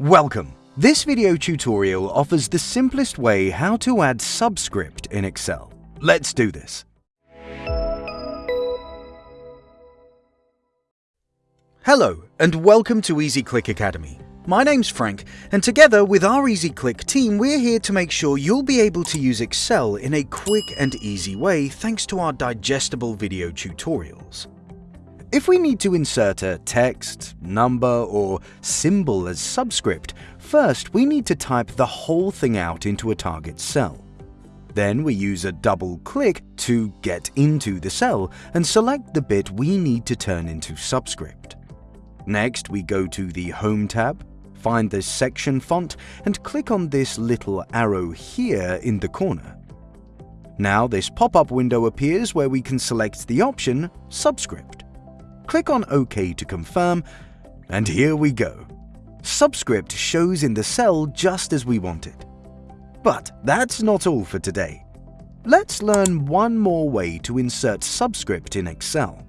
Welcome! This video tutorial offers the simplest way how to add subscript in Excel. Let's do this. Hello and welcome to EasyClick Academy. My name's Frank and together with our EasyClick team we're here to make sure you'll be able to use Excel in a quick and easy way thanks to our digestible video tutorials. If we need to insert a text, number, or symbol as subscript, first we need to type the whole thing out into a target cell. Then we use a double click to get into the cell and select the bit we need to turn into subscript. Next, we go to the Home tab, find the section font and click on this little arrow here in the corner. Now this pop-up window appears where we can select the option Subscript. Click on OK to confirm, and here we go. Subscript shows in the cell just as we want it. But that's not all for today. Let's learn one more way to insert subscript in Excel.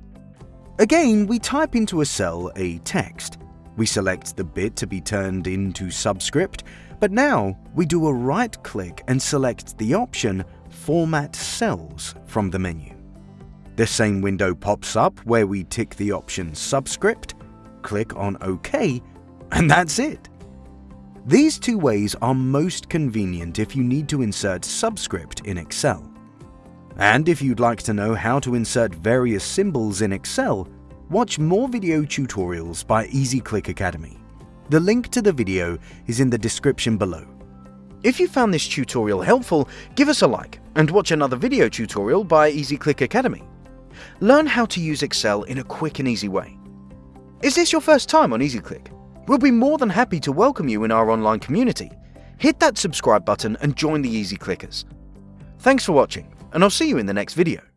Again, we type into a cell a text. We select the bit to be turned into subscript, but now we do a right-click and select the option Format Cells from the menu. The same window pops up where we tick the option Subscript, click on OK, and that's it. These two ways are most convenient if you need to insert subscript in Excel. And if you'd like to know how to insert various symbols in Excel, watch more video tutorials by EasyClick Academy. The link to the video is in the description below. If you found this tutorial helpful, give us a like and watch another video tutorial by EasyClick Academy. Learn how to use Excel in a quick and easy way. Is this your first time on EasyClick? We'll be more than happy to welcome you in our online community. Hit that subscribe button and join the Easy Clickers. Thanks for watching, and I'll see you in the next video.